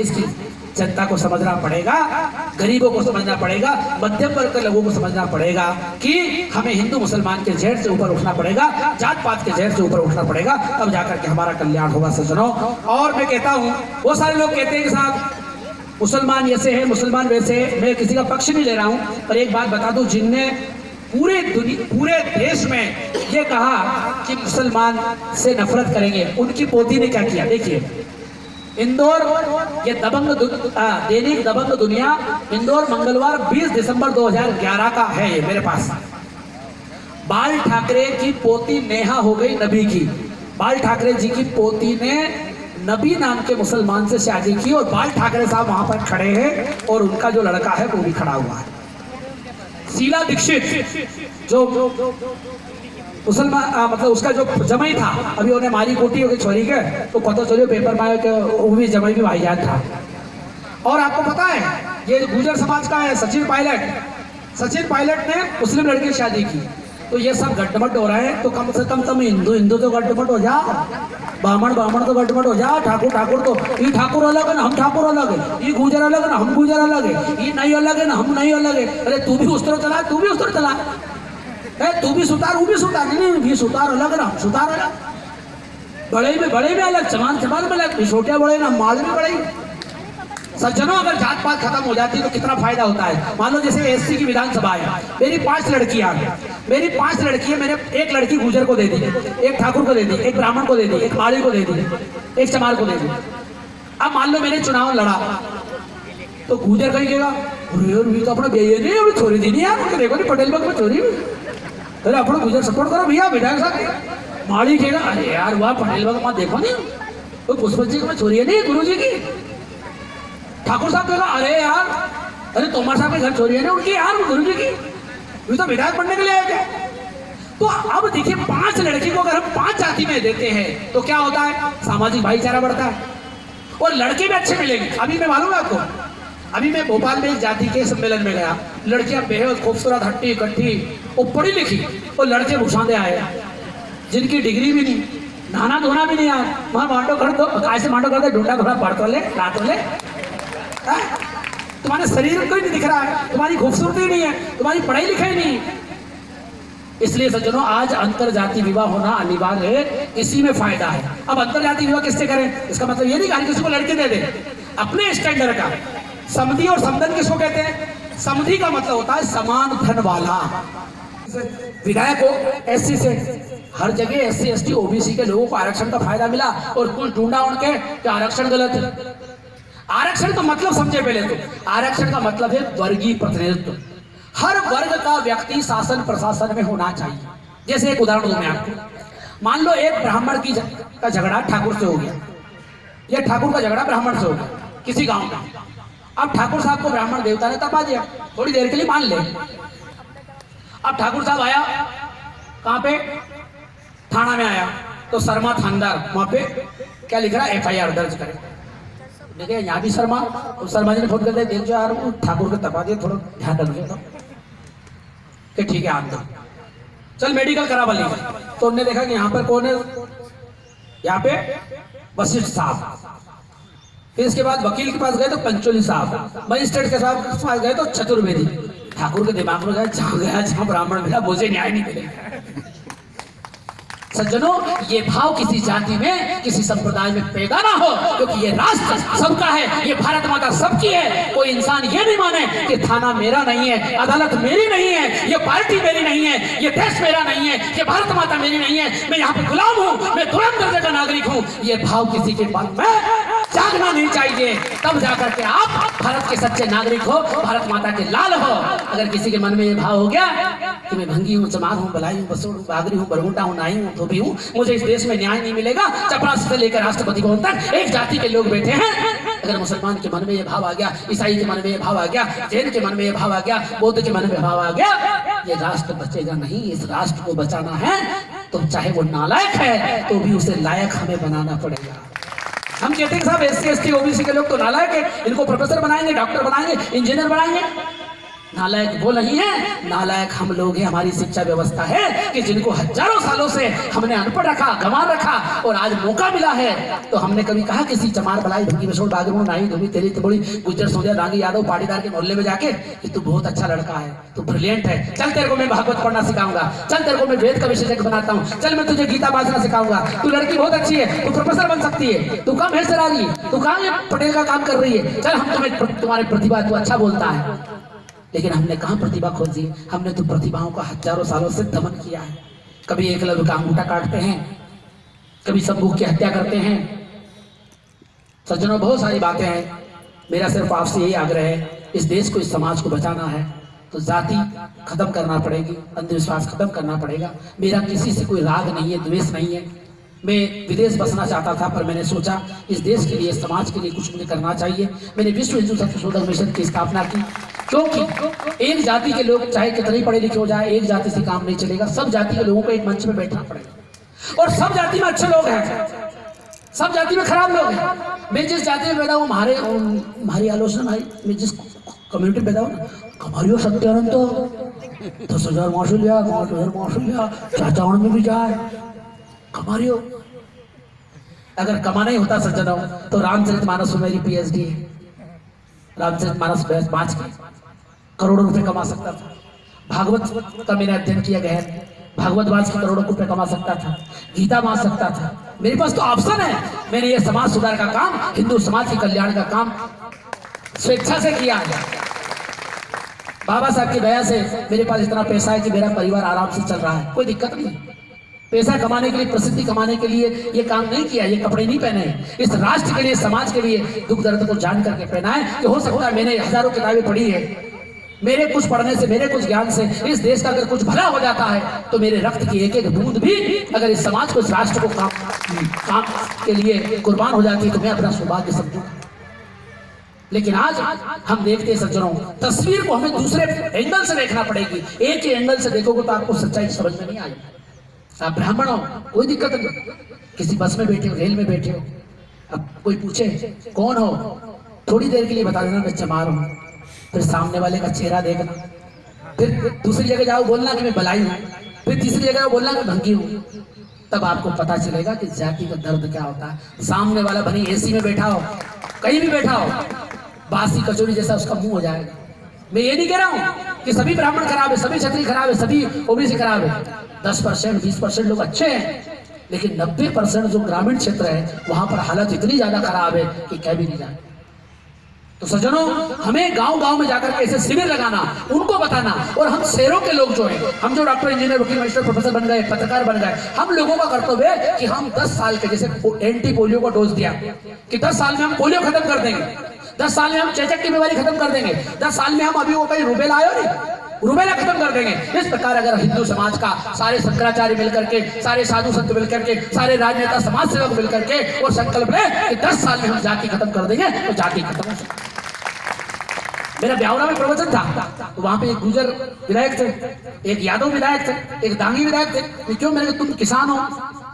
देश की जनता को समझना पड़ेगा, गरीबों को समझना पड़ेगा, मध्यम वर्ग के लोगों को समझना पड़ेगा कि हमें हिंदू मुसलमान के जहर से ऊपर उठना पड़ेगा जात पात के जहर से ऊपर उठना पड़ेगा, तब जाकर के हमारा कल्याण होगा, सज्जनों। और मैं कहता हूँ, वो सारे लोग कहते हैं कि साहब, मुसलमान ऐसे है, मुसलमान वैसे मैं किसी का पक्ष नहीं ले रहा हूँ, पर एक बात बता दूँ, जिनने पूरे दुनिया, पूरे देश में ये कहा कि मुसलमान से नफरत करेंगे, उनकी पोती ने क्या किया? देखिए इंदौर, ये दबंग दैनिक दबंग दुनिया इंदौर मंगलवार 20 दिसंबर 2011 का है ये मेरे पास। बाल ठाकरे की पोती नेहा हो गई नबी की। बाल ठाकरे जी की पोती ने नबी नाम के मुसलमान से शादी की और बाल ठाकरे साहब वहाँ पर खड़े हैं और उनका जो लड़का है वो भी खड़ा हुआ है। शीला दीक्षित, जो मुसलमान मतलब उसका जो जमाई था, अभी उन्हें मारी कोटी होगी छोरी के तो पता चलो पेपर आया कि वो भी जमाई भी भाईजान था। और आपको पता है, ये गुजर समाज का है, सचिन पायलट सचिन पायलट ने मुस्लिम लड़की शादी की। तो ये सब गड्ढमट हो रहा है तो कम से कम तुम हिंदू हिंदू तो गड्ढमट हो जा ब्राह्मण ब्राह्मण तो गड्ढमट हो जा ठाकुर ठाकुर तो ये ठाकुर अलग है ना, हम ठाकुर अलग है, ये गुजर अलग है ना, हम गुजर अलग है, ये नहीं अलग है ना, हम नहीं अलग है। अरे तू भी उस तरह चला, तू भी उस तरह चला। है तू भी सुतार, वो भी सुतार, नहीं नहीं सुतार अलग ना सुतार अलग। बड़े में बड़े में अलग चमान चमान में अलग, छोटे बड़े ना, माल में बड़े। सज्जनों, अगर जात पात खत्म हो जाती है तो कितना फ़ायदा होता है? मान लो जैसे एससी की विधानसभा है, मेरी पाँच लड़कियाँ, मेरी पाँच लड़कियाँ, मैंने एक लड़की गुजर को दे दी, एक ठाकुर को दे दी, एक ब्राह्मण को दे दी, एक माली को दे दी, एक चमार को दे दी। अब मान लो मैंने चुनाव लड़ा तो गुजर कहीं कहेगा, अरे यार तो अपना बेये नहीं छोरी दी नहीं यार देखो नहीं, पटेल बाग में चोरी गुजर सपोर्ट करो भैया विधायक साहब माली कहेगा अरे यार, वाह, पटेल बाग में, देखो नहीं? तो पुष्पत जी में चोरी है नहीं गुरु जी की? ठाकुर साहब कहेगा अरे यार, अरे तोमर साहब के घर चोरी है ना उनकी यार गुरु जी की? ये तो विधायक बनने के लिए आए थे। तो अब देखिए, पाँच लड़की को अगर हम पाँच जाति में देते हैं तो क्या होता है? सामाजिक भाईचारा बढ़ता है। और लड़के भी अच्छे मिलेंगे। अभी मैं मालूम आपको, अभी मैं भोपाल में एक जाति के सम्मेलन में गया। लड़कियाँ बेहद खूबसूरत, हट्टी, कट्टी वो पढ़ी लिखी और लड़के भूसांदे आए। जिनकी डिग्री भी नहीं नहाना धोना भी नहीं आया। वहाँ मांडो कर दो ऐसे मांडो कर दो, ढूंढा थोड़ा पढ़ तो ले ला तो ले। तुम्हारे शरीर को ही नहीं दिख रहा है, तुम्हारी खूबसूरती नहीं है, तुम्हारी पढ़ाई लिखाई नहीं है। इसलिए सज्जनों, आज अंतर जाति विवाह होना अनिवार्य है, इसी में फ़ायदा है। अब अंतर जाति विवाह किससे करें? इसका मतलब ये नहीं कि किसी को लड़के दे दे। अपने स्टैंडर्ड का। समधि और समधन किसको कहते हैं? समधि का मतलब होता है समान धन वाला। विधायक हो एससी से। हर जगह एस सी एस ओबीसी के लोगों को आरक्षण का फ़ायदा मिला और कुछ ढूंढा उनके आरक्षण गलत है। आरक्षण का मतलब समझे पहले तो। आरक्षण का मतलब है वर्गीय प्रतिनिधित्व। हर वर्ग का व्यक्ति शासन प्रशासन में होना चाहिए। जैसे एक उदाहरण दूँ मैं आपको। मान लो एक ब्राह्मण की का झगड़ा ठाकुर से हो गया। या ठाकुर का झगड़ा ब्राह्मण से हो गया, किसी गाँव का अब ठाकुर साहब को ब्राह्मण देवता ने तपा दिया। थोड़ी देर के लिए मान ले। अब ठाकुर साहब आया। कहाँ पे? थाना में आया। तो शर्मा थानदार, वहाँ पे क्या लिख रहा है? एफ़ आई आर दर्ज करे। देखे यहाँ भी शर्मा तो शर्मा जी ने फ़ोन कर दिया ठाकुर को तपा दिया, थोड़ा ध्यान रखिए तो कि ठीक है, आप चल मेडिकल करा वाली। तो उन्होंने देखा कि यहाँ पर कौन है? यहाँ पे वशिष्ठ साहब। फिर इसके बाद वकील के पास गए तो पंचोली साहब। मजिस्ट्रेट के के पास गए तो चतुर्वेदी। ठाकुर के दिमाग में गया जहाँ गया, जहाँ ब्राह्मण मिला, मुझे न्याय नहीं मिलेगा। सज्जनों, ये भाव किसी जाति में, किसी संप्रदाय में पैदा ना हो, क्योंकि ये राष्ट्र सबका है, ये भारत माता सबकी है। कोई इंसान ये नहीं माने कि थाना मेरा नहीं है, अदालत मेरी नहीं है, ये पार्टी मेरी नहीं है, ये देश मेरा नहीं है, ये भारत माता मेरी नहीं है। मैं यहाँ पे गुलाम हूँ, मैं तुरंत दर्जे का नागरिक हूँ। ये भाव किसी के मन में जागना नहीं चाहिए। तब जाकर के आप भारत के सच्चे नागरिक हो, भारत माता के लाल हो। अगर किसी के मन में ये भाव हो गया कि मैं भंगी हूँ, चमार हूँ, बलाई हूँ बसोड़ हूँ, बागरी हूँ बरमुटा हूँ, नाई हूँ, धोबी हूँ, मुझे इस देश में न्याय नहीं मिलेगा। चपरासी से लेकर राष्ट्रपति भवन तक एक जाति के लोग बैठे हैं। अगर मुसलमान के मन में ये भाव आ गया, ईसाई के मन में ये भाव आ गया, जैन के मन में ये भाव आ गया, बौद्ध के मन में भाव आ गया, ये राष्ट्र बचेगा नहीं, इस राष्ट्र को बचाना है। तो चाहे वो नालायक है तो भी उसे लायक हमें बनाना पड़ेगा। हम कहते हैं साहब S C S T OBC के लोग तो नालायक है। इनको प्रोफेसर बनाएँगे डॉक्टर बनाएँगे इंजीनियर बनाएँगे। नालायक वो नहीं है। नालायक हम लोग हैं, हमारी शिक्षा व्यवस्था है कि जिनको हज़ारों सालों से हमने अनपढ़ रखा, गंवार रखा और आज मौका मिला है। तो हमने कभी कहा किसी चमार बलाई भंगी बसोड़ बागरों नाई धोबी तेरी तिबड़ी गुजर सोनिया दांगी यादव, पाटीदार के मोहल्ले में जाके कि तू बहुत अच्छा लड़का है, तू ब्रिलियंट है। चल तेरे को मैं भागवत पढ़ना सिखाऊँगा। चल तेरे को मैं वेद का विशेषज्ञ बनाता हूँ। चल मैं तुझे गीता बाजना सिखाऊँगा। तू लड़की बहुत अच्छी है, तू प्रोफेसर बन सकती है। तू कम है सराजी तू कहाँ पटेल का काम कर रही है? चल हम तुम्हें तुम्हारी प्रतिभा तू अच्छा बोलता है। लेकिन हमने कहा प्रतिभा खोजी? हमने तो प्रतिभाओं का हज़ारों सालों से दमन किया है। कभी एकलव्य का अंगूठा काटते हैं, कभी संभूक की हत्या करते हैं। सज्जनों, बहुत सारी बातें हैं। मेरा सिर्फ़ आपसे यही आग्रह है, इस देश को, इस समाज को बचाना है। तो जाति खत्म करना पड़ेगी, अंधविश्वास खत्म करना पड़ेगा। मेरा किसी से कोई राग नहीं है, द्वेष नहीं है। मैं विदेश बसना चाहता था, पर मैंने सोचा, इस देश के लिए, समाज के लिए कुछ मुझे करना चाहिए। मैंने विश्व हिंदू संशोधन मिशन की स्थापना की, क्योंकि एक जाति के लोग चाहे कितने पढ़े लिखे हो जाए, एक जाति से काम नहीं चलेगा। सब जाति के लोगों को एक मंच में बैठना पड़ेगा। और सब जाति में अच्छे लोग हैं। सब जाति में खराब लोग हैं। मैं जिस जाति में पैदा हूँ हमारे, हमारी आलोचना, भाई, मैं जिस कम्युनिटी में पैदा हूँ हमारी सत्यानंद तो। दस हज़ार मार्शल लिया पाँच हज़ार मार्शल लिया चाचा में भी जाए। कमारियो अगर कमाना ही होता सज्जनों तो रामचरित मानस मेरी पीएचडी है। रामचरित मानस पाँच की करोड़ों रुपए कमा सकता था। भागवत का मैंने अध्ययन किया गया भागवत वास की करोड़ों रुपए कमा सकता था। गीता मान सकता था। मेरे पास तो ऑप्शन है। मैंने ये समाज सुधार का काम, हिंदू समाज के कल्याण का काम स्वेच्छा से किया है। बाबा साहब की दया से मेरे पास इतना पैसा है कि मेरा परिवार आराम से चल रहा है। कोई दिक्कत नहीं। पैसा कमाने के लिए, प्रसिद्धि कमाने के लिए ये काम नहीं किया, ये कपड़े नहीं पहने। इस राष्ट्र के लिए, समाज के लिए दुख दर्द को जान करके पहना है कि हो सकता है मैंने हज़ारों किताबें पढ़ी है। मेरे कुछ पढ़ने से, मेरे कुछ ज्ञान से, इस देश का अगर कुछ भला हो जाता है तो मेरे रक्त की एक एक बूंद भी अगर इस समाज को, इस राष्ट्र को काम काम के लिए कुर्बान हो जाती है तो मैं अपना सौभाग्य समझू। लेकिन आज हम देखते हैं, सज्जनों, तस्वीर को हमें दूसरे एंगल से देखना पड़ेगी। एक ही एंगल से देखोगे तो आपको सच्चाई समझ में नहीं आएगी। आप ब्राह्मण हो, कोई दिक्कत नहीं। किसी बस में बैठे हो, रेल में बैठे हो। अब कोई पूछे, कौन हो? थोड़ी देर के लिए बता देना, मैं चमार हूँ। फिर सामने वाले का चेहरा देखना। फिर दूसरी जगह जाओ, बोलना कि मैं बलाई हूँ। फिर तीसरी जगह बोलना कि भंगी हूँ। तब आपको पता चलेगा कि जाति का दर्द क्या होता है। सामने वाला भनी एसी में बैठा हो, कहीं भी बैठा हो, बासी कचोरी जैसा उसका मुँह हो जाएगा। मैं ये नहीं कह रहा हूँ कि सभी ब्राह्मण खराब है, सभी क्षत्रिय खराब है, सभी ओबीसी खराब है। दस परसेंट, बीस परसेंट लोग अच्छे हैं, लेकिन नब्बे परसेंट जो ग्रामीण क्षेत्र है, वहाँ पर हालत इतनी ज़्यादा खराब है कि कह भी नहीं जाए तो सज्जनों, हमें गाँव गाँव में जाकर ऐसे शिविर लगाना, उनको बताना, और हम शहरों के लोग जो है, हम जो डॉक्टर, इंजीनियर, वकील, मजिस्ट्रेट, प्रोफेसर बन गए, पत्रकार बन गए, हम लोगों का कर्तव्य है कि हम 10 साल के, जैसे एंटी पोलियो का डोज दिया, कि 10 साल में हम पोलियो खत्म कर देंगे। 10 साल में हम चेचक की बीमारी खत्म कर देंगे। 10 साल में हम अभी वो कहीं रुबेला आयो नहीं? रुबेला खत्म कर देंगे। इस प्रकार अगर हिंदू समाज का सारे शंकराचार्य मिलकर के, सारे साधु संत मिलकर के, सारे राजनेता समाज सेवक मिलकर के और संकल्प ले कि दस साल में हम जाति खत्म कर देंगे तो जाति खत्म हो मेरा ब्यावरा में प्रवचन था तो वहाँ पे एक गुजर विधायक थे, एक यादव विधायक थे, एक दांगी विधायक थे क्यों मेरे तुम किसान हो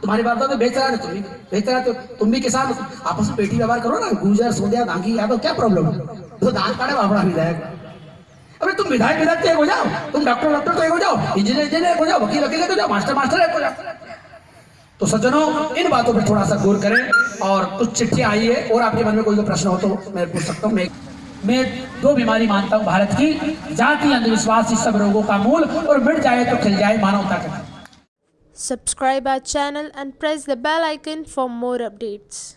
तुम्हारे बाप तो बेच है तुम भी बेच रहा तो तुम भी किसान आपस में बेटी व्यवहार करो ना, गुजर सोदिया दांगी यादव क्या प्रॉब्लम है तो दान काटे बाबरा विधायक अरे तुम विधायक विधायक तो एक हो जाओ। तुम डॉक्टर डॉक्टर तो एक हो जाओ। इंजीनियर इंजीनियर एक हो जाओ। वकील वकील हो जाओ। मास्टर मास्टर एक हो जाओ। तो सज्जनों, इन बातों पर थोड़ा सा गौर करें और कुछ चिट्ठियाँ आई है और आपके मन में कोई प्रश्न हो तो मैं पूछ सकता हूँ। मैं दो बीमारी मानता हूँ भारत की। जाति, अंधविश्वास, इस सब रोगों का मूल और मिट जाए तो खिल जाए मानवता का। Subscribe our channel and press the bell icon for more updates.